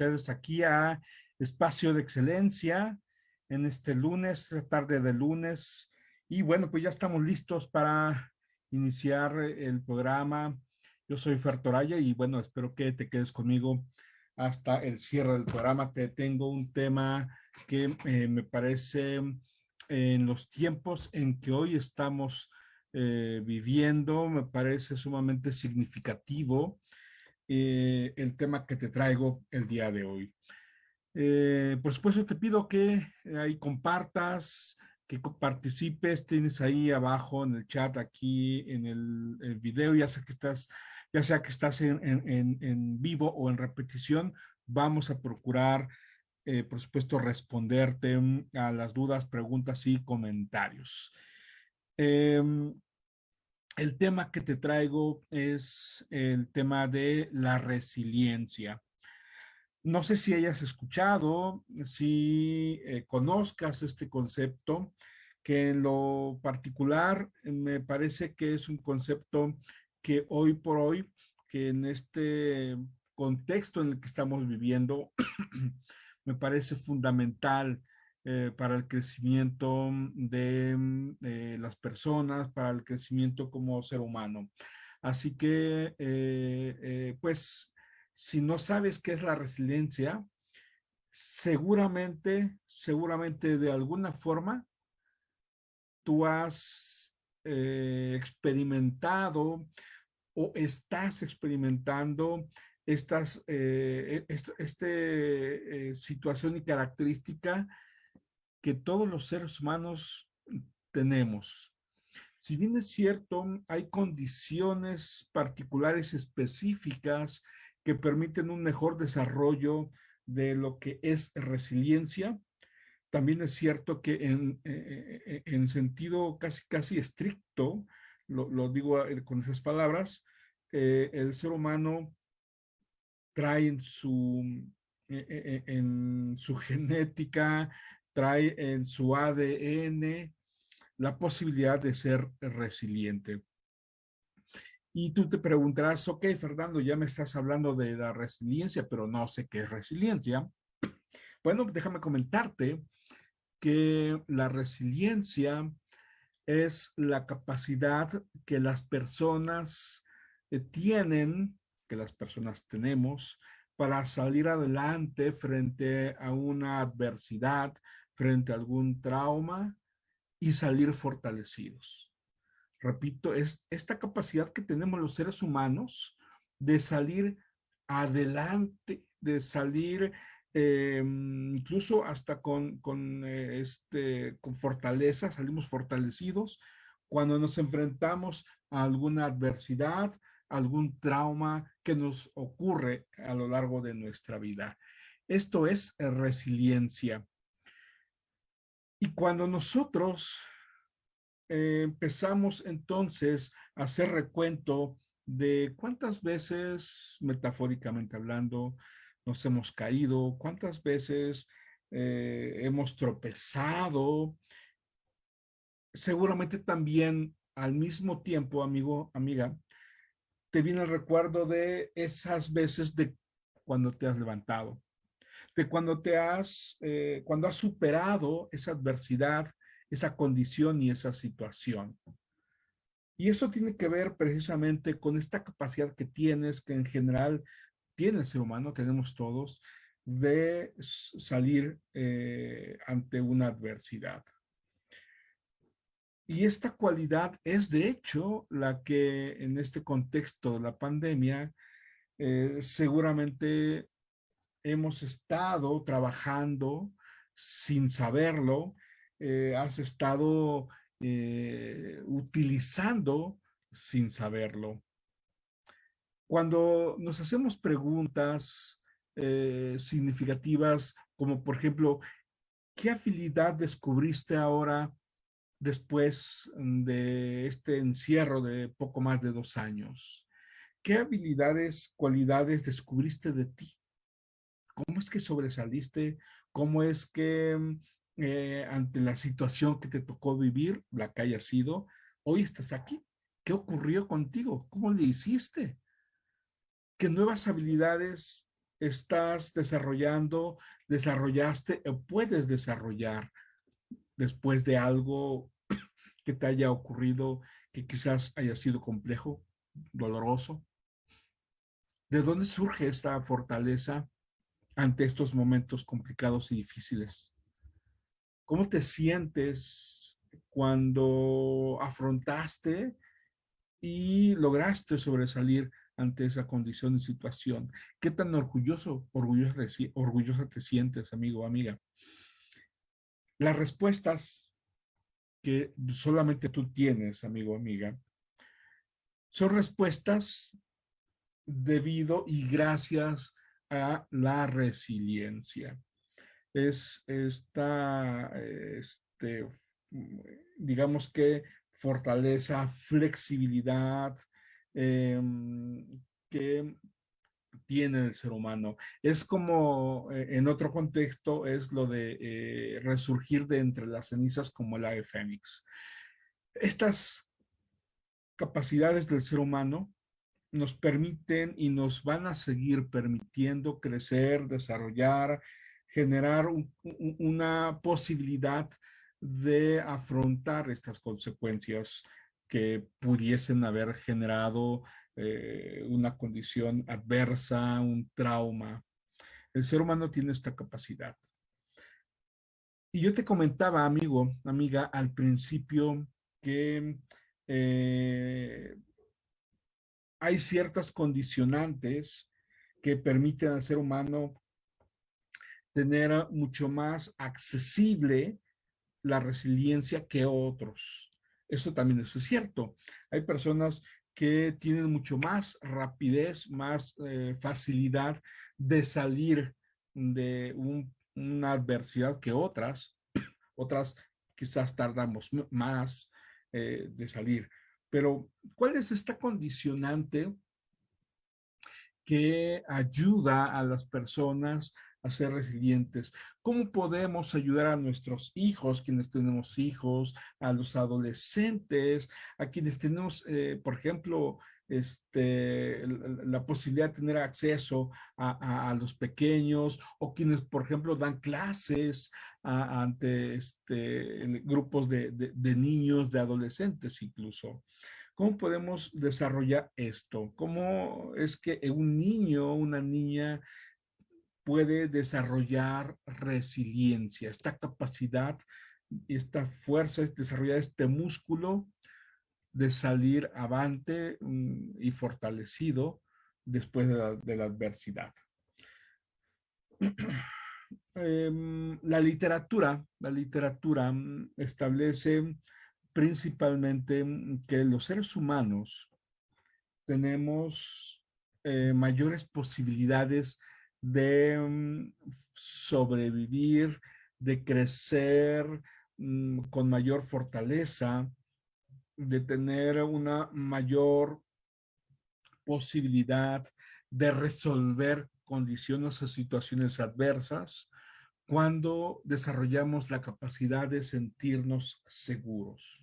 ustedes aquí a Espacio de Excelencia en este lunes, tarde de lunes. Y bueno, pues ya estamos listos para iniciar el programa. Yo soy Fertoraya y bueno, espero que te quedes conmigo hasta el cierre del programa. Te tengo un tema que eh, me parece en los tiempos en que hoy estamos eh, viviendo, me parece sumamente significativo eh, el tema que te traigo el día de hoy. Eh, por supuesto, te pido que ahí compartas, que participes, tienes ahí abajo en el chat, aquí en el, video, ya sea que estás, ya sea que estás en, en, vivo o en repetición, vamos a procurar, por supuesto, responderte a las dudas, preguntas y comentarios. Em, el tema que te traigo es el tema de la resiliencia. No sé si hayas escuchado, si eh, conozcas este concepto, que en lo particular me parece que es un concepto que hoy por hoy, que en este contexto en el que estamos viviendo, me parece fundamental eh, para el crecimiento de mm, eh, las personas, para el crecimiento como ser humano. Así que, eh, pues, si no sabes qué es la resiliencia, seguramente, seguramente de alguna forma, tú has experimentado o estás experimentando estas, e-, este, situación y característica que todos los seres humanos tenemos. Si bien es cierto, hay condiciones particulares específicas que permiten un mejor desarrollo de lo que es resiliencia, también es cierto que en, eh, eh, en sentido casi, casi estricto, lo, digo eh, con esas palabras, el ser humano trae en su, en su genética, trae en su ADN la posibilidad de ser resiliente. Y tú te preguntarás, ok, Fernando, ya me estás hablando de la resiliencia, pero no sé qué es resiliencia. Bueno, déjame comentarte que la resiliencia es la capacidad que las personas eh, tienen, que las personas tenemos, para salir adelante frente a una adversidad, frente a algún trauma y salir fortalecidos. Repito, es esta capacidad que tenemos los seres humanos de salir adelante, de salir em, incluso hasta con, con, eh, este, con fortaleza, salimos fortalecidos cuando nos enfrentamos a alguna adversidad, algún trauma que nos ocurre a lo largo de nuestra vida. Esto es resiliencia. Y cuando nosotros eh, empezamos entonces a hacer recuento de cuántas veces, metafóricamente hablando, nos hemos caído, cuántas veces eh, hemos tropezado, seguramente también al mismo tiempo, amigo, amiga, te viene el recuerdo de esas veces de cuando te has levantado, de cuando te has, eh, cuando has superado esa adversidad, esa condición y esa situación. Y eso tiene que ver precisamente con esta capacidad que tienes, que en general tiene el ser humano, tenemos todos, de salir eh, ante una adversidad. Y esta cualidad es de hecho la que en este contexto de la pandemia eh, seguramente hemos estado trabajando sin saberlo, eh, has estado eh, utilizando sin saberlo. Cuando nos hacemos preguntas significativas como por ejemplo, ¿qué habilidad descubriste ahora después de este encierro de poco más de dos años? ¿Qué habilidades, cualidades descubriste de ti? ¿Cómo es que sobresaliste? ¿Cómo es que eh, ante la situación que te tocó vivir, la que haya sido, hoy estás aquí? ¿Qué ocurrió contigo? ¿Cómo le hiciste? ¿Qué nuevas habilidades estás desarrollando, desarrollaste o puedes desarrollar después de algo que te haya ocurrido que quizás haya sido complejo, doloroso? ¿De dónde surge esta fortaleza ante estos momentos complicados y difíciles? ¿Cómo te sientes cuando afrontaste y lograste sobresalir ante esa condición y situación? ¿Qué tan orgulloso, orgullosa, te sientes, amigo o amiga? Las respuestas que solamente tú tienes, amigo o amiga, son respuestas debido y gracias a la resiliencia. Es esta, este, digamos que fortaleza, flexibilidad em, que tiene el ser humano. Es como, eh, en otro contexto, es lo de eh, resurgir de entre las cenizas como el ave fénix. Estas capacidades del ser humano nos permiten y nos van a seguir permitiendo crecer, desarrollar, generar una posibilidad de afrontar estas consecuencias que pudiesen haber generado eh, una condición adversa, un trauma. El ser humano tiene esta capacidad. Y yo te comentaba, amigo, amiga, al principio que eh, hay ciertas condicionantes que permiten al ser humano tener mucho más accesible la resiliencia que otros. Eso también es cierto. Hay personas que tienen mucho más rapidez, más eh, facilidad de salir de una adversidad que otras. Otras quizás tardamos más eh, de salir. Pero, ¿cuál es esta condicionante que ayuda a las personas a ser resilientes? ¿Cómo podemos ayudar a nuestros hijos, quienes tenemos hijos, a los adolescentes, a quienes tenemos, eh, por ejemplo, este, la posibilidad de tener acceso a, los pequeños o quienes, por ejemplo, dan clases ante este, grupos de, niños, de adolescentes incluso. ¿Cómo podemos desarrollar esto? ¿Cómo es que un niño, una niña puede desarrollar resiliencia, esta capacidad, esta fuerza, desarrollar este músculo de salir avante mm, y fortalecido después de la, adversidad. Em, la literatura, la literatura mm, establece principalmente mm, que los seres humanos tenemos eh, mayores posibilidades de sobrevivir, de crecer con mayor fortaleza, de tener una mayor posibilidad de resolver condiciones o situaciones adversas cuando desarrollamos la capacidad de sentirnos seguros.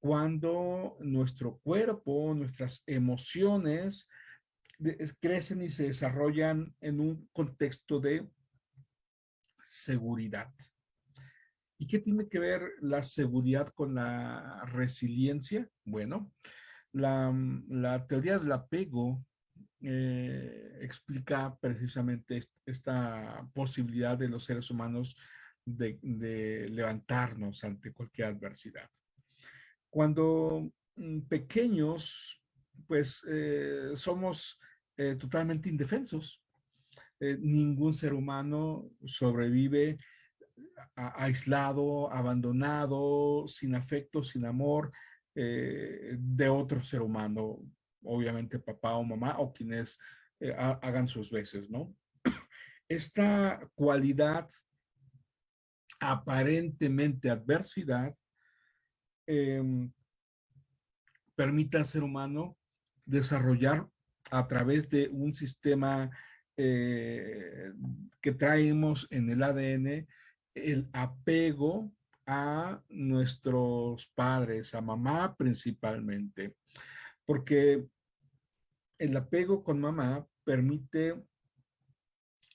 Cuando nuestro cuerpo, nuestras emociones crecen y se desarrollan en un contexto de seguridad. ¿Y qué tiene que ver la seguridad con la resiliencia? Bueno, la, teoría del apego eh, explica precisamente esta posibilidad de los seres humanos de, de levantarnos ante cualquier adversidad. Cuando mm, pequeños, pues eh, somos eh, totalmente indefensos. ningún ser humano sobrevive aislado, abandonado, sin afecto, sin amor eh, de otro ser humano, obviamente papá o mamá o quienes eh, hagan sus veces, ¿no? Esta cualidad aparentemente adversidad em, permite al ser humano desarrollar a través de un sistema eh, que traemos en el ADN el apego a nuestros padres, a mamá principalmente, porque el apego con mamá permite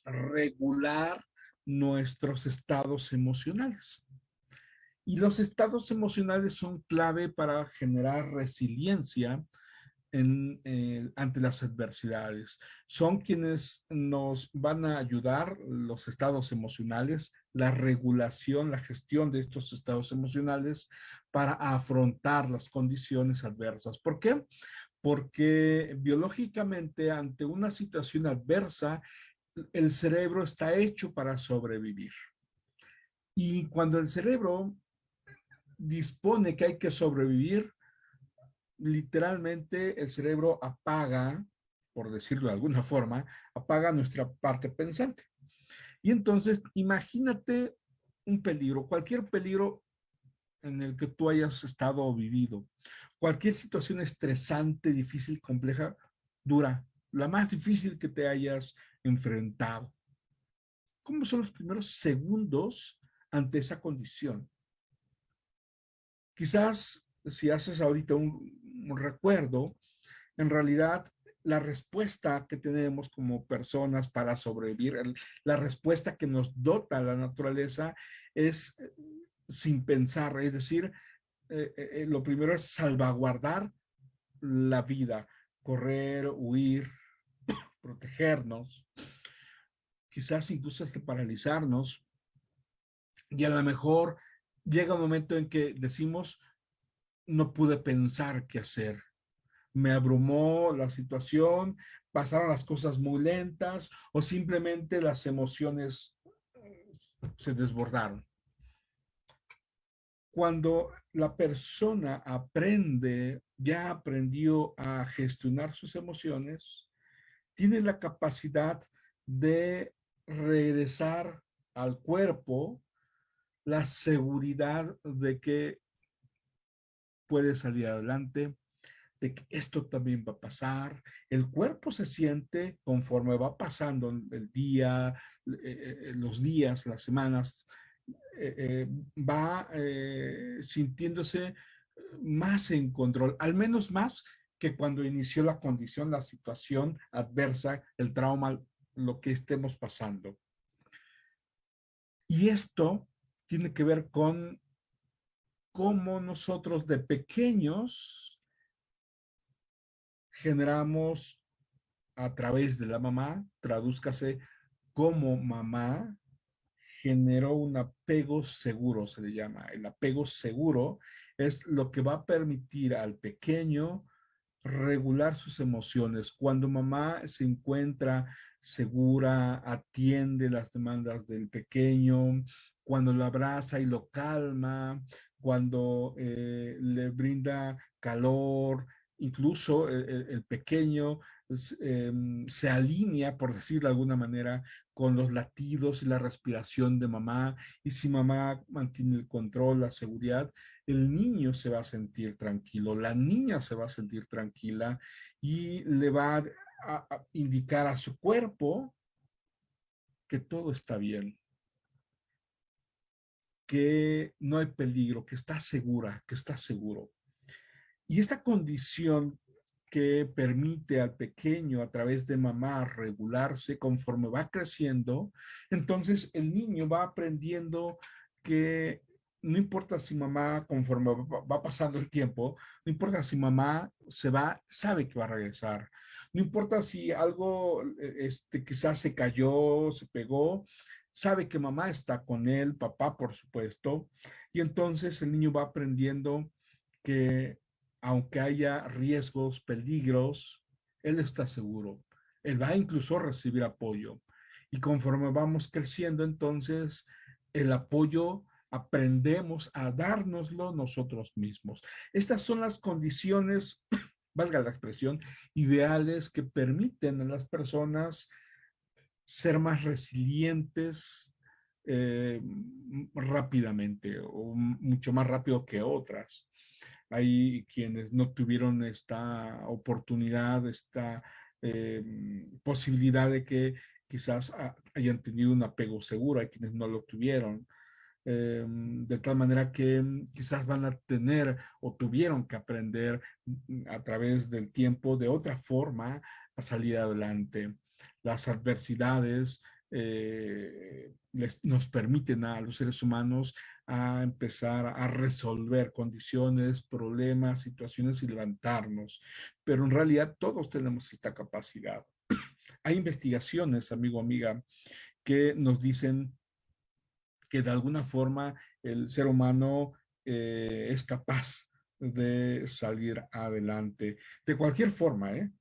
regular nuestros estados emocionales. Y los estados emocionales son clave para generar resiliencia en, eh, ante las adversidades. Son quienes nos van a ayudar, los estados emocionales, la regulación, la gestión de estos estados emocionales para afrontar las condiciones adversas. ¿Por qué? Porque biológicamente ante una situación adversa, el cerebro está hecho para sobrevivir. Y cuando el cerebro dispone que hay que sobrevivir, literalmente el cerebro apaga, por decirlo de alguna forma, apaga nuestra parte pensante. Y entonces, imagínate un peligro, cualquier peligro en el que tú hayas estado o vivido, cualquier situación estresante, difícil, compleja, dura, la más difícil que te hayas enfrentado. ¿Cómo son los primeros segundos ante esa condición? Quizás si haces ahorita un, recuerdo, en realidad la respuesta que tenemos como personas para sobrevivir, la respuesta que nos dota la naturaleza es eh, sin pensar, es decir, eh, eh, lo primero es salvaguardar la vida, correr, huir, protegernos, quizás incluso hasta paralizarnos, y a lo mejor llega un momento en que decimos, no pude pensar qué hacer. Me abrumó la situación, pasaron las cosas muy lentas o simplemente las emociones se desbordaron. Cuando la persona aprende, ya aprendió a gestionar sus emociones, tiene la capacidad de regresar al cuerpo la seguridad de que puede salir adelante, de que esto también va a pasar. El cuerpo se siente conforme va pasando el día, eh, eh, los días, las semanas, eh, va sintiéndose más en control, al menos más que cuando inició la condición, la situación adversa, el trauma, lo que estemos pasando. Y esto tiene que ver con cómo nosotros de pequeños generamos a través de la mamá, tradúzcase como mamá, generó un apego seguro, se le llama. El apego seguro es lo que va a permitir al pequeño regular sus emociones. Cuando mamá se encuentra segura, atiende las demandas del pequeño, cuando lo abraza y lo calma, cuando eh, le brinda calor, incluso el, pequeño em, se alinea, por decirlo de alguna manera, con los latidos y la respiración de mamá. Y si mamá mantiene el control, la seguridad, el niño se va a sentir tranquilo, la niña se va a sentir tranquila y le va a indicar a su cuerpo que todo está bien que no hay peligro, que está segura, que está seguro. Y esta condición que permite al pequeño a través de mamá regularse conforme va creciendo, entonces el niño va aprendiendo que no importa si mamá, conforme va pasando el tiempo, no importa si mamá se va, sabe que va a regresar. No importa si algo e, este, quizás se cayó, se pegó, sabe que mamá está con él, papá por supuesto, y entonces el niño va aprendiendo que aunque haya riesgos, peligros, él está seguro. Él va incluso a recibir apoyo. Y conforme vamos creciendo, entonces el apoyo aprendemos a dárnoslo nosotros mismos. Estas son las condiciones, valga la expresión, ideales que permiten a las personas ser más resilientes eh, rápidamente o mucho más rápido que otras. Hay quienes no tuvieron esta oportunidad, esta eh, posibilidad de que quizás hayan tenido un apego seguro, hay quienes no lo tuvieron. Eh, de tal manera que quizás van a tener o tuvieron que aprender a través del tiempo de otra forma a salir adelante las adversidades eh, nos permiten a los seres humanos a empezar a resolver condiciones, problemas, situaciones y levantarnos. Pero en realidad todos tenemos esta capacidad. Hay investigaciones, amigo, amiga, que nos dicen que de alguna forma el ser humano eh, es capaz de salir adelante. De cualquier forma, ¿eh?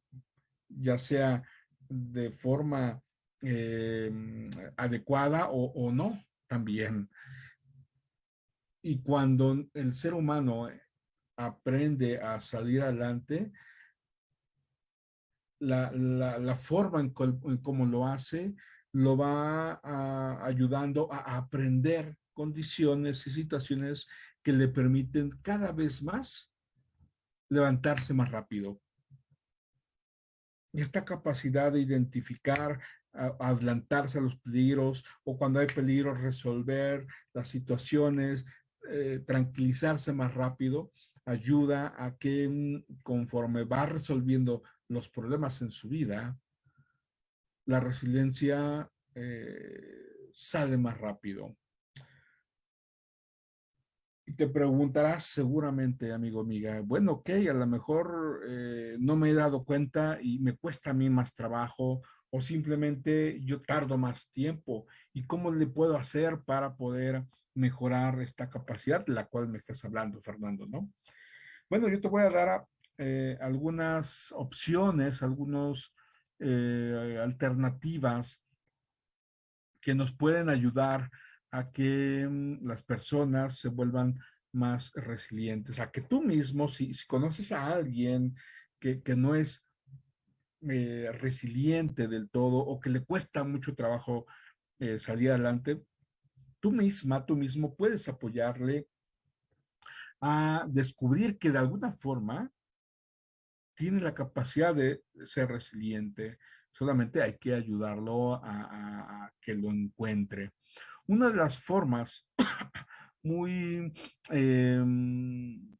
ya sea de forma em, adecuada o, o, no, también. Y cuando el ser humano aprende a salir adelante, la, la, la forma en, cómo lo hace lo va ayudando a aprender condiciones y situaciones que le permiten cada vez más levantarse más rápido. Y esta capacidad de identificar, adelantarse a los peligros o cuando hay peligros resolver las situaciones, eh, tranquilizarse más rápido, ayuda a que conforme va resolviendo los problemas en su vida, la resiliencia eh, sale más rápido. Y te preguntarás seguramente, amigo, amiga, bueno, ok, a lo mejor eh, no me he dado cuenta y me cuesta a mí más trabajo o simplemente yo tardo más tiempo. ¿Y cómo le puedo hacer para poder mejorar esta capacidad de la cual me estás hablando, Fernando, no? Bueno, yo te voy a dar eh, algunas opciones, algunas eh, alternativas que nos pueden ayudar a que mm, las personas se vuelvan más resilientes, a que tú mismo, si, conoces a alguien que, no es eh, resiliente del todo o que le cuesta mucho trabajo eh, salir adelante, tú misma, tú mismo puedes apoyarle a descubrir que de alguna forma tiene la capacidad de ser resiliente. Solamente hay que ayudarlo a que lo encuentre. Una de las formas muy, em,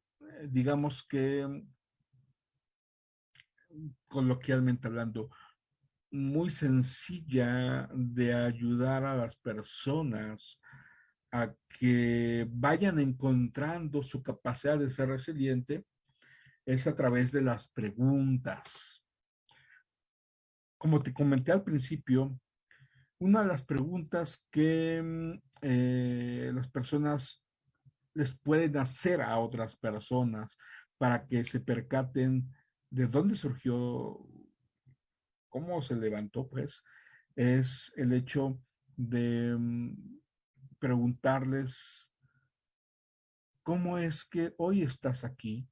digamos que, coloquialmente hablando, muy sencilla de ayudar a las personas a que vayan encontrando su capacidad de ser resiliente es a través de las preguntas. Como te comenté al principio, una de las preguntas que mm, eh, las personas les pueden hacer a otras personas para que se percaten de dónde surgió, cómo se levantó, pues, es el hecho de mm, preguntarles cómo es que hoy estás aquí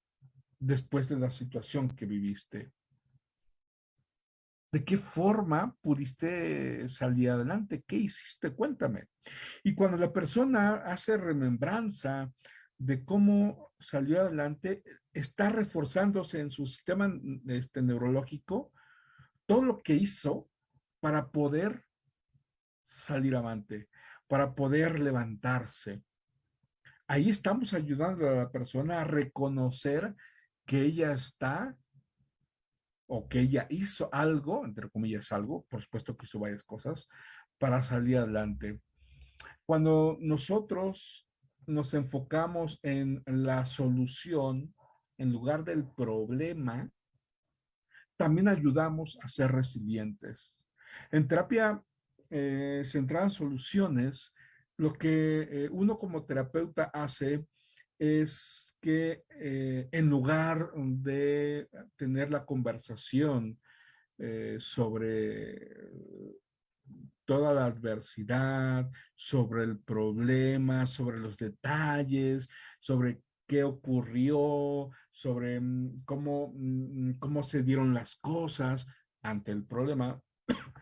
después de la situación que viviste. ¿De qué forma pudiste salir adelante? ¿Qué hiciste? Cuéntame. Y cuando la persona hace remembranza de cómo salió adelante, está reforzándose en su sistema este, neurológico todo lo que hizo para poder salir adelante, para poder levantarse. Ahí estamos ayudando a la persona a reconocer que ella está o que ella hizo algo, entre comillas algo, por supuesto que hizo varias cosas, para salir adelante. Cuando nosotros nos enfocamos en la solución en lugar del problema, también ayudamos a ser resilientes. En terapia eh, centrada en soluciones, lo que eh, uno como terapeuta hace es que eh, en lugar de tener la conversación sobre toda la adversidad, sobre el problema, sobre los detalles, sobre qué ocurrió, sobre mm, cómo, mm, cómo se dieron las cosas ante el problema.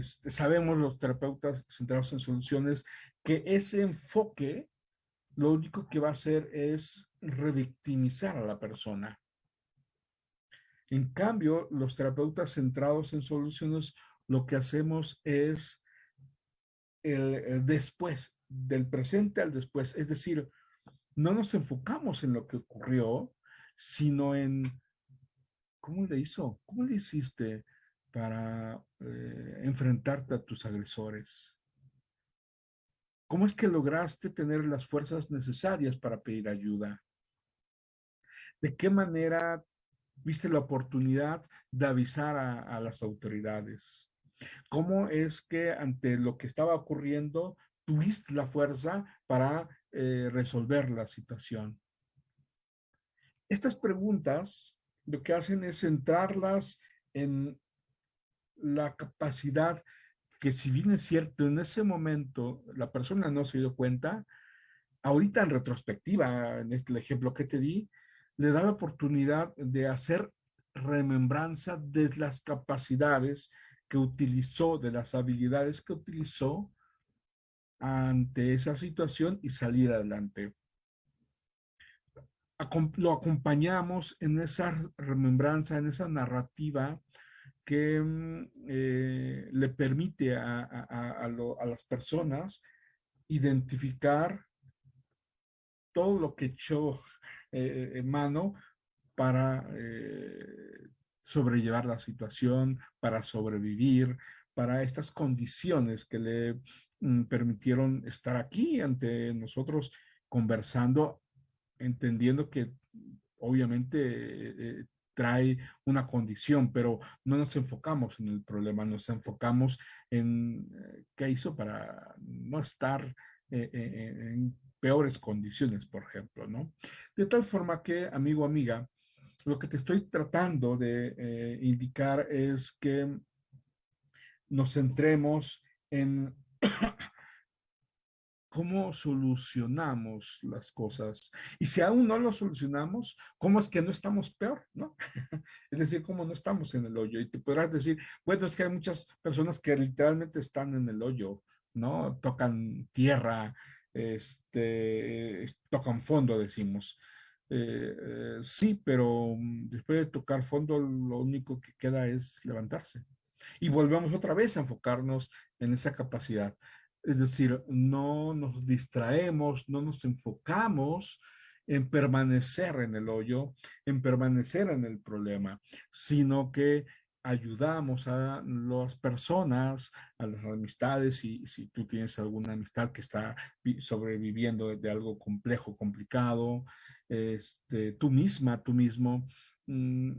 Sabemos los terapeutas centrados en soluciones que ese enfoque lo único que va a hacer es revictimizar a la persona. En cambio, los terapeutas centrados en soluciones, lo que hacemos es el, después, del presente al después. Es decir, no nos enfocamos en lo que ocurrió, sino en cómo le hizo, cómo le hiciste, para eh, enfrentarte a tus agresores? ¿Cómo es que lograste tener las fuerzas necesarias para pedir ayuda? ¿De qué manera viste la oportunidad de avisar a, las autoridades? ¿Cómo es que ante lo que estaba ocurriendo tuviste la fuerza para eh, resolver la situación? Estas preguntas lo que hacen es centrarlas en la capacidad que si bien es cierto, en ese momento la persona no se dio cuenta, ahorita en retrospectiva, en este ejemplo que te di, le da la oportunidad de hacer remembranza de las capacidades que utilizó, de las habilidades que utilizó ante esa situación y salir adelante. Lo acompañamos en esa remembranza, en esa narrativa que mm, eh, le permite a, las personas identificar todo lo que echó eh, en mano para eh, sobrellevar la situación, para sobrevivir, para estas condiciones que le mm, permitieron estar aquí ante nosotros conversando, entendiendo que obviamente eh, trae una condición, pero no nos enfocamos en el problema, nos enfocamos en qué hizo para no estar en peores condiciones, por ejemplo, ¿no? De tal forma que, amigo, amiga, lo que te estoy tratando de eh, indicar es que nos centremos en cómo solucionamos las cosas. Y si aún no lo solucionamos, ¿cómo es que no estamos peor? ¿no? es decir, ¿cómo no estamos en el hoyo? Y te podrás decir, bueno, es que hay muchas personas que literalmente están en el hoyo, ¿no? Tocan tierra, este, tocan fondo, decimos. Eh, eh, sí, pero mm, después de tocar fondo, lo único que queda es levantarse. Y volvemos otra vez a enfocarnos en esa capacidad. Es decir, no nos distraemos, no nos enfocamos en permanecer en el hoyo, en permanecer en el problema, sino que ayudamos a las personas, a las amistades, y si tú tienes alguna amistad que está sobreviviendo de algo complejo, complicado, este, tú misma, tú mismo, mm,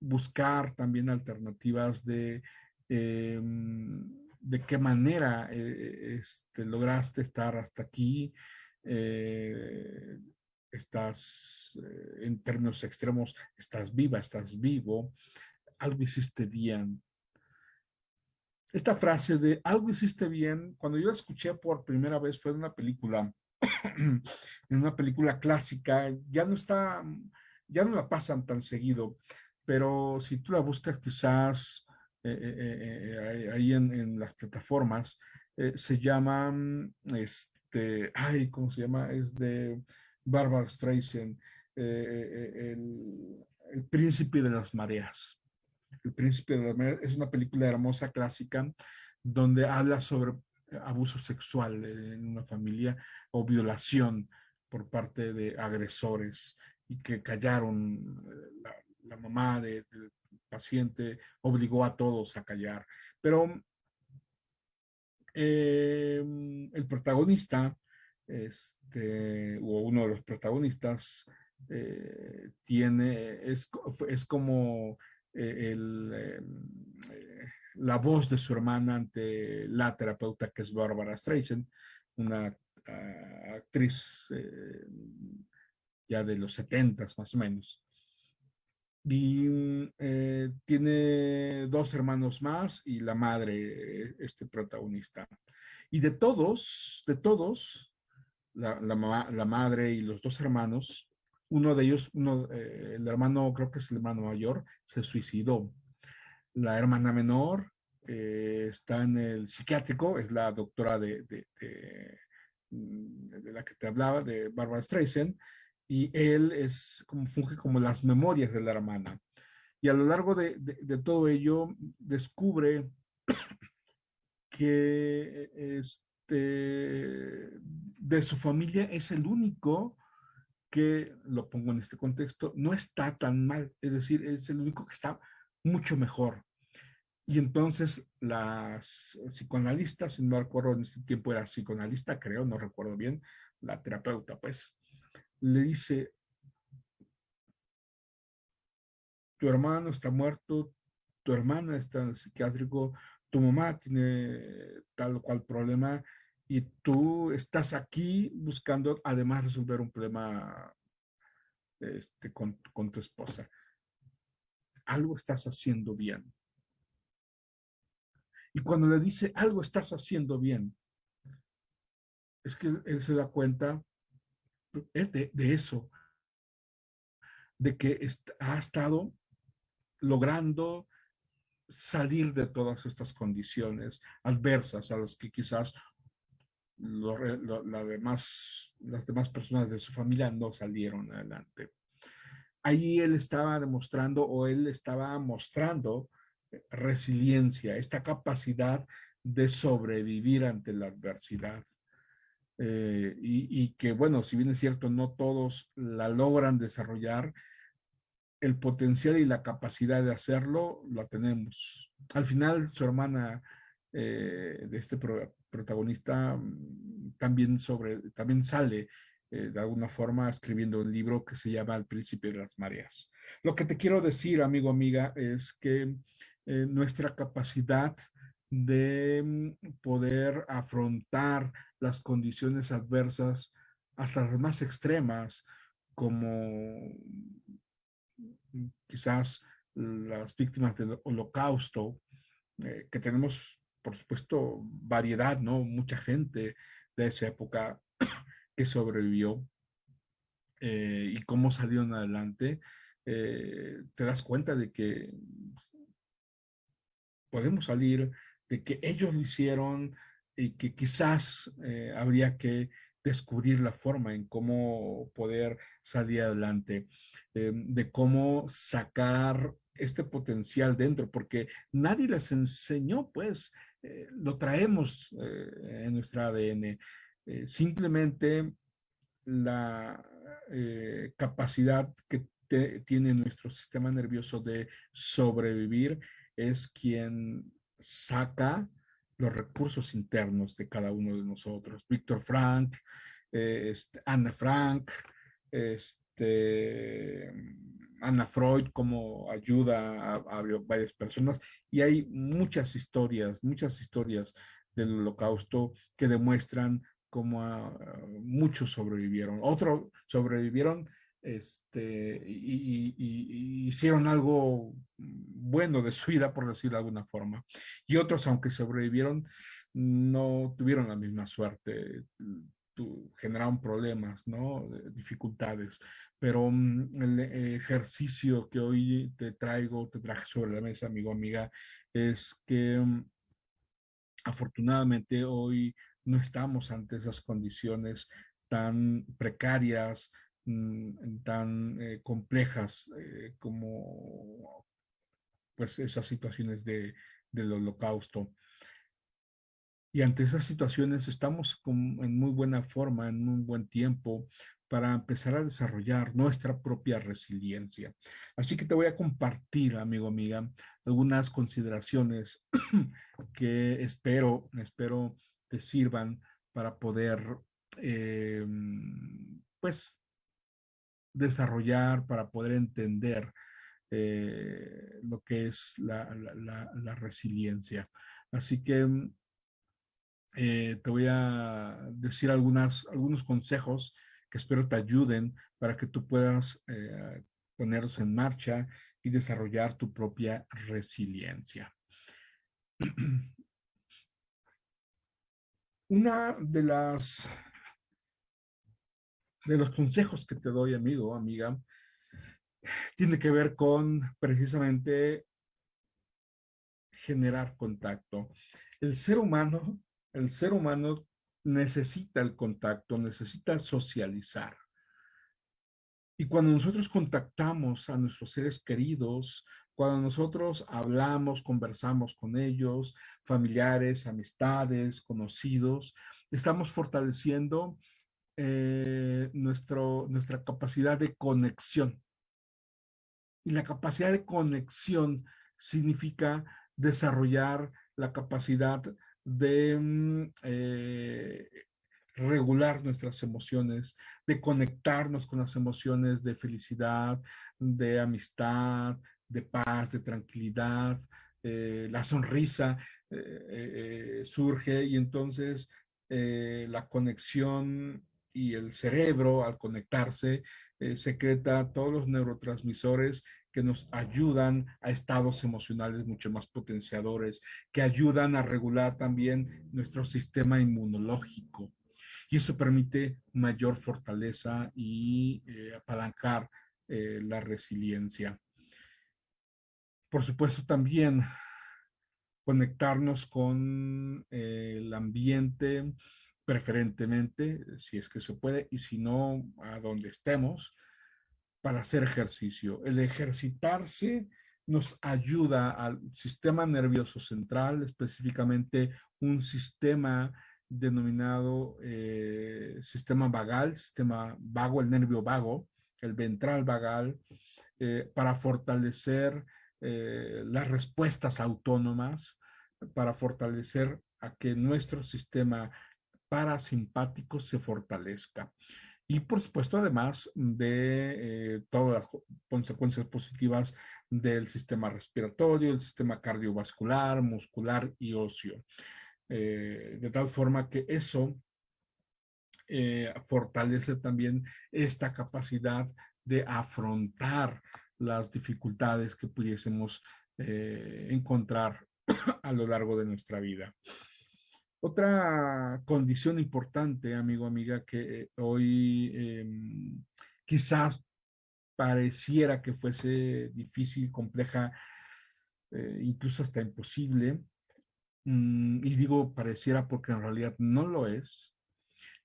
buscar también alternativas de em, de qué manera eh, este, lograste estar hasta aquí, eh, estás eh, en términos extremos, estás viva, estás vivo, algo hiciste bien. Esta frase de algo hiciste bien, cuando yo la escuché por primera vez fue en una película, en una película clásica, ya no está, ya no la pasan tan seguido, pero si tú la buscas quizás eh, eh, eh, ahí en, las plataformas, se llama, este, ay, ¿cómo se llama? Es de Barbara Streisand, el, el príncipe de las mareas. El Príncipe de la es una película hermosa, clásica, donde habla sobre abuso sexual en una familia o violación por parte de agresores y que callaron, la, mamá del paciente obligó a todos a callar. Pero em, el protagonista, este, o uno de los protagonistas, eh, tiene, es, es como eh, eh, la voz de su hermana ante la terapeuta que es Barbara Streisand, una ah, actriz eh, ya de los setentas más o menos. Y tiene dos hermanos más y la madre, este protagonista. Y de todos, de todos, la, la madre y los dos hermanos, uno de ellos, eh, el hermano, creo que es el hermano mayor, se suicidó. La hermana menor eh, está en el psiquiátrico, es la doctora de, de, la que te hablaba, de Barbara Streisand, y él es como funge como las memorias de la hermana. Y a lo largo de, de todo ello descubre que este, de su familia es el único que, lo pongo en este contexto, no está tan mal, es decir, es el único que está mucho mejor. Y entonces las psicoanalistas, no recuerdo en este tiempo era psicoanalista, creo, no recuerdo bien, la terapeuta, pues, le dice, tu hermano está muerto, tu hermana está en el psiquiátrico, tu mamá tiene tal o cual problema y tú estás aquí buscando además resolver un problema este, con, con tu esposa. Algo estás haciendo bien. Y cuando le dice algo estás haciendo bien, es que él se da cuenta de, eso, de que ha estado logrando salir de todas estas condiciones adversas a las que quizás las demás personas de su familia no salieron adelante. Ahí él estaba demostrando o él estaba mostrando resiliencia, esta capacidad de sobrevivir ante la adversidad. Eh, y, que, bueno, si bien es cierto, no todos la logran desarrollar, el potencial y la capacidad de hacerlo la tenemos. Al final, su hermana eh, de este protagonista mm, también, sobre, también sale eh, de alguna forma escribiendo un libro que se llama El Príncipe de las Mareas. Lo que te quiero decir, amigo, amiga, es que eh, nuestra capacidad de mm, poder afrontar las condiciones adversas hasta las más extremas, como mm, quizás las víctimas del holocausto, eh, que tenemos, por supuesto, variedad, ¿no? Mucha gente de esa época que sobrevivió eh, y cómo salieron adelante, te das cuenta de que podemos salir de que ellos lo hicieron y que quizás eh, habría que descubrir la forma en cómo poder salir adelante, eh, de cómo sacar este potencial dentro, porque nadie les enseñó, pues, eh, lo traemos en nuestra ADN. simplemente la capacidad que tiene nuestro sistema nervioso de sobrevivir es quien saca los recursos internos de cada uno de nosotros. Víctor Frank, eh, este, Ana Frank, este, Ana Freud, como ayuda a, varias personas. Y hay muchas historias, muchas historias del holocausto que demuestran cómo muchos sobrevivieron. Otros sobrevivieron este, y, hicieron algo bueno de su vida, por decirlo de alguna forma. Y otros, aunque sobrevivieron, no tuvieron la misma suerte, generaron problemas, ¿no? dificultades. Pero mm, el ejercicio que hoy te traigo, te traje sobre la mesa, amigo, amiga, es que mm, afortunadamente hoy no estamos ante esas condiciones tan precarias, Mm, tan eh, complejas eh, como pues esas situaciones de, del holocausto. Y ante esas situaciones estamos en muy buena forma, en un buen tiempo, para empezar a desarrollar nuestra propia resiliencia. Así que te voy a compartir, amigo, amiga, algunas consideraciones que espero, espero te sirvan para poder, eh, pues, desarrollar, para poder entender eh, lo que es la, resiliencia. Así que mm, eh, te voy a decir algunos consejos que espero te ayuden para que tú puedas eh, ponerlos en marcha y desarrollar tu propia resiliencia. Una de las de los consejos que te doy, amigo, amiga, tiene que ver con precisamente generar contacto. El ser humano, el ser humano necesita el contacto, necesita socializar. Y cuando nosotros contactamos a nuestros seres queridos, cuando nosotros hablamos, conversamos con ellos, familiares, amistades, conocidos, estamos fortaleciendo eh, nuestra capacidad de conexión. Y la capacidad de conexión significa desarrollar la capacidad de mm, eh, regular nuestras emociones, de conectarnos con las emociones de felicidad, de amistad, de paz, de tranquilidad. Eh, la sonrisa surge y entonces la conexión y el cerebro al conectarse secreta todos los neurotransmisores que nos ayudan a estados emocionales mucho más potenciadores, que ayudan a regular también nuestro sistema inmunológico. Y eso permite mayor fortaleza y eh, apalancar eh, la resiliencia. Por supuesto, también conectarnos con eh, el ambiente, preferentemente, si es que se puede, y si no, a donde estemos, para hacer ejercicio. El ejercitarse nos ayuda al sistema nervioso central, específicamente un sistema denominado eh, sistema vagal, sistema vago, el nervio vago, el ventral vagal, eh, para fortalecer eh, las respuestas autónomas, para fortalecer a que nuestro sistema parasimpático se fortalezca. Y por supuesto, además de eh, todas las consecuencias positivas del sistema respiratorio, el sistema cardiovascular, muscular y óseo. Eh, de tal forma que eso eh, fortalece también esta capacidad de afrontar las dificultades que pudiésemos encontrar a lo largo de nuestra vida. Otra condición importante, amigo, amiga, que hoy em, quizás pareciera que fuese difícil, compleja, eh, incluso hasta imposible, mm, y digo pareciera porque en realidad no lo es,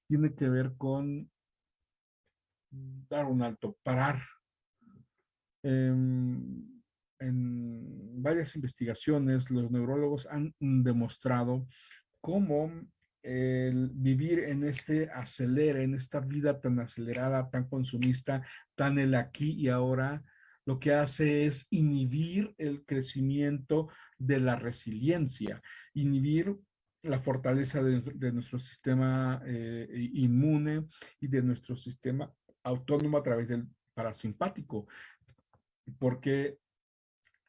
tiene que ver con dar un alto, parar. Em, en varias investigaciones, los neurólogos han demostrado cómo el vivir en este acelere, en esta vida tan acelerada, tan consumista, tan el aquí y ahora, lo que hace es inhibir el crecimiento de la resiliencia, inhibir la fortaleza de, nuestro sistema eh, inmune y de nuestro sistema autónomo a través del parasimpático, porque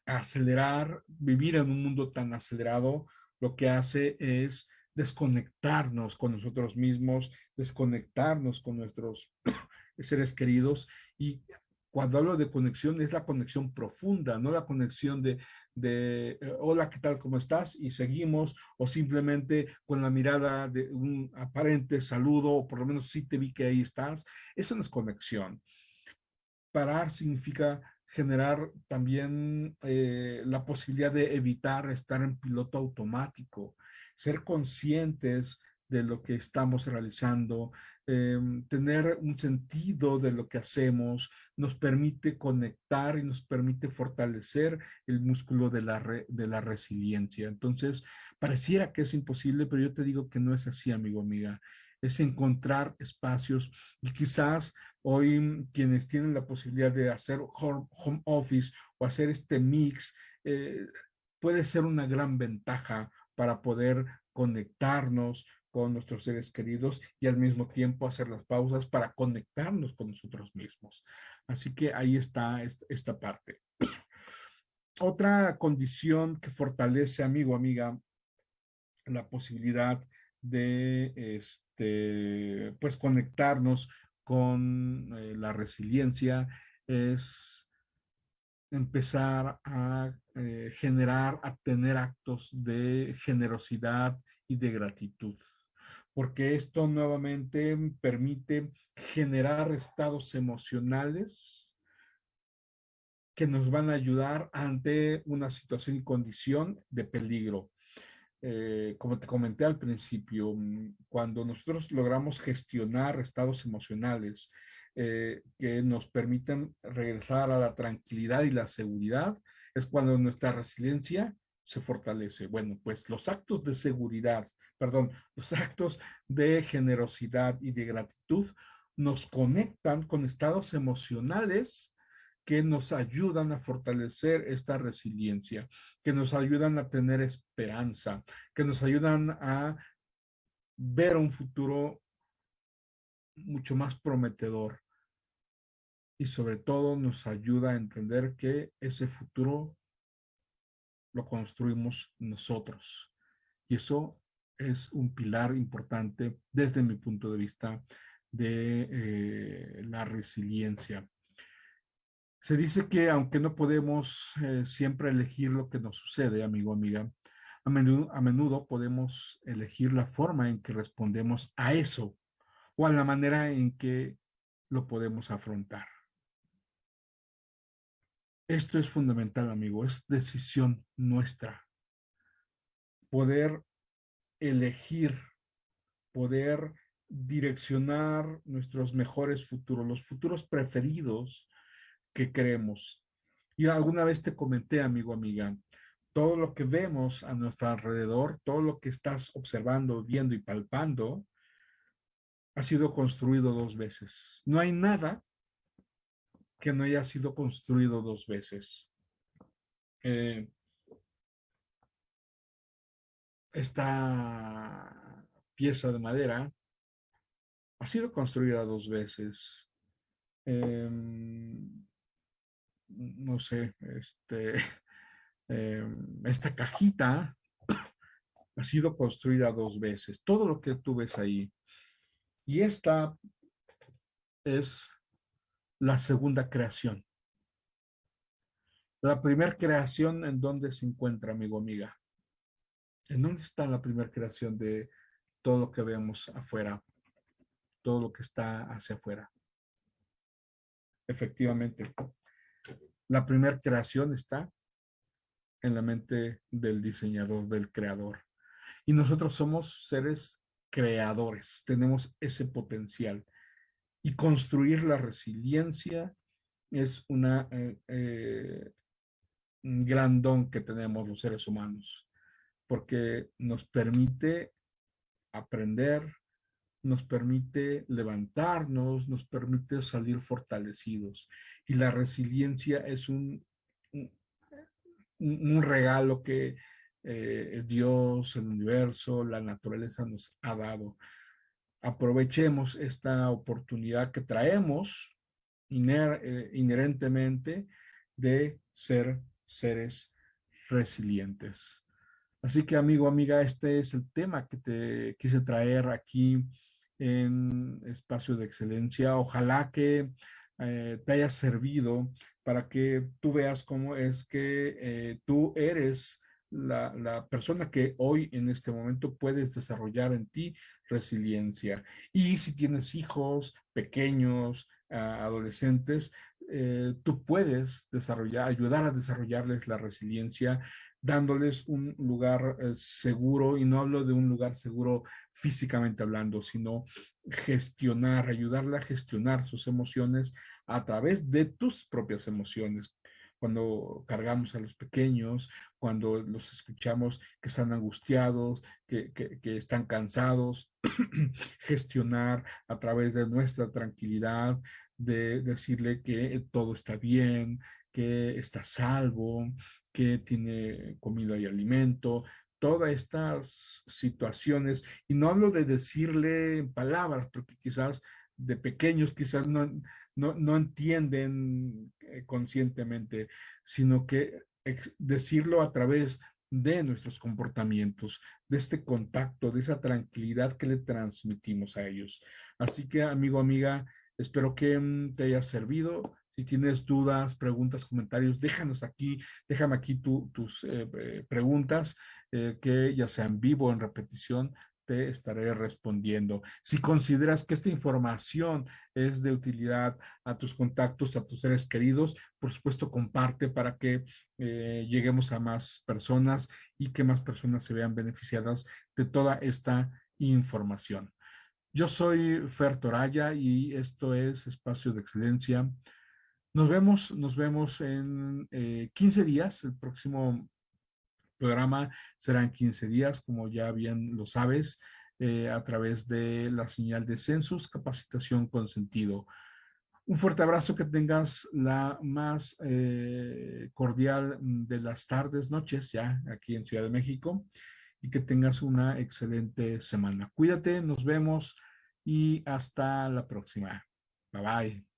acelerar, vivir en un mundo tan acelerado, lo que hace es desconectarnos con nosotros mismos, desconectarnos con nuestros seres queridos y cuando hablo de conexión es la conexión profunda, no la conexión de, de eh, hola, ¿qué tal? ¿Cómo estás? Y seguimos o simplemente con la mirada de un aparente saludo o por lo menos sí te vi que ahí estás. Eso no es conexión. Parar significa generar también eh, la posibilidad de evitar estar en piloto automático, ser conscientes de lo que estamos realizando, em, tener un sentido de lo que hacemos, nos permite conectar y nos permite fortalecer el músculo de la, de la resiliencia. Entonces, pareciera que es imposible, pero yo te digo que no es así, amigo, amiga es encontrar espacios y quizás hoy quienes tienen la posibilidad de hacer home, office o hacer este mix eh, puede ser una gran ventaja para poder conectarnos con nuestros seres queridos y al mismo tiempo hacer las pausas para conectarnos con nosotros mismos. Así que ahí está esta parte. Otra condición que fortalece, amigo, amiga, la posibilidad de este, pues conectarnos con eh, la resiliencia es empezar a eh, generar, a tener actos de generosidad y de gratitud. Porque esto nuevamente permite generar estados emocionales que nos van a ayudar ante una situación y condición de peligro. Eh, como te comenté al principio, mm, cuando nosotros logramos gestionar estados emocionales eh, que nos permitan regresar a la tranquilidad y la seguridad, es cuando nuestra resiliencia se fortalece. Bueno, pues los actos de seguridad, perdón, los actos de generosidad y de gratitud nos conectan con estados emocionales que nos ayudan a fortalecer esta resiliencia, que nos ayudan a tener esperanza, que nos ayudan a ver un futuro mucho más prometedor y sobre todo nos ayuda a entender que ese futuro lo construimos nosotros. Y eso es un pilar importante desde mi punto de vista de eh, la resiliencia. Se dice que aunque no podemos eh, siempre elegir lo que nos sucede, amigo, amiga, a menudo, a menudo podemos elegir la forma en que respondemos a eso o a la manera en que lo podemos afrontar. Esto es fundamental, amigo, es decisión nuestra. Poder elegir, poder direccionar nuestros mejores futuros, los futuros preferidos que queremos. Y alguna vez te comenté, amigo, amiga, todo lo que vemos a nuestro alrededor, todo lo que estás observando, viendo y palpando, ha sido construido dos veces. No hay nada que no haya sido construido dos veces. Eh, esta pieza de madera ha sido construida dos veces. Em, no sé, este, em, esta cajita ha sido construida dos veces. Todo lo que tú ves ahí. Y esta es la segunda creación. La primera creación, ¿en dónde se encuentra, amigo, amiga? ¿En dónde está la primera creación de todo lo que vemos afuera? Todo lo que está hacia afuera. Efectivamente, la primera creación está en la mente del diseñador, del creador. Y nosotros somos seres creadores, tenemos ese potencial. Y construir la resiliencia es una, eh, eh, gran don que tenemos los seres humanos, porque nos permite aprender, nos permite levantarnos, nos permite salir fortalecidos. Y la resiliencia es un, un, regalo que eh, Dios, el universo, la naturaleza nos ha dado. Aprovechemos esta oportunidad que traemos eh, inherentemente de ser seres resilientes. Así que amigo, amiga, este es el tema que te quise traer aquí en Espacio de Excelencia. Ojalá que eh, te haya servido para que tú veas cómo es que eh, tú eres la, la, persona que hoy en este momento puedes desarrollar en ti resiliencia. Y si tienes hijos pequeños, adolescentes, eh, tú puedes desarrollar, ayudar a desarrollarles la resiliencia dándoles un lugar eh, seguro, y no hablo de un lugar seguro físicamente hablando, sino gestionar, ayudarle a gestionar sus emociones a través de tus propias emociones. Cuando cargamos a los pequeños, cuando los escuchamos que están angustiados, que, que están cansados, gestionar a través de nuestra tranquilidad, de decirle que todo está bien, que está salvo, que tiene comida y alimento, todas estas situaciones, y no hablo de decirle palabras, porque quizás de pequeños quizás no, no, entienden eh, conscientemente, sino que decirlo a través de nuestros comportamientos, de este contacto, de esa tranquilidad que le transmitimos a ellos. Así que, amigo, amiga, espero que mm, te haya servido. Si tienes dudas, preguntas, comentarios, déjanos aquí, déjame aquí tus eh, eh, preguntas, eh, que ya sean vivo o en repetición, te estaré respondiendo. Si consideras que esta información es de utilidad a tus contactos, a tus seres queridos, por supuesto comparte para que lleguemos a más personas y que más personas se vean beneficiadas de toda esta información. Yo soy Fer Toraya y esto es Espacio de Excelencia. Nos vemos, nos vemos en 15 eh, días. El próximo programa será en 15 días, como ya bien lo sabes, eh, a través de la señal de Census Capacitación con Sentido. Un fuerte abrazo, que tengas la más eh, cordial de las tardes, noches, ya aquí en Ciudad de México, y que tengas una excelente semana. Cuídate, nos vemos y hasta la próxima. Bye bye.